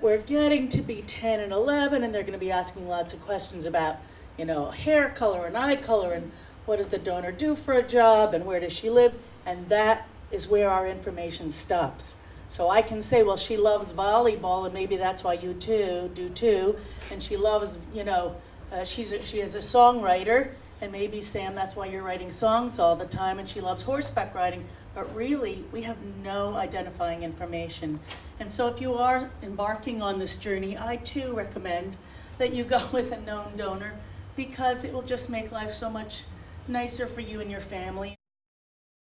We're getting to be 10 and 11, and they're going to be asking lots of questions about, you know, hair color and eye color, and what does the donor do for a job, and where does she live, and that is where our information stops. So I can say, well, she loves volleyball, and maybe that's why you too do too, and she loves, you know, uh, she's a, she is a songwriter, and maybe Sam, that's why you're writing songs all the time, and she loves horseback riding. But really, we have no identifying information. And so if you are embarking on this journey, I too recommend that you go with a known donor because it will just make life so much nicer for you and your family.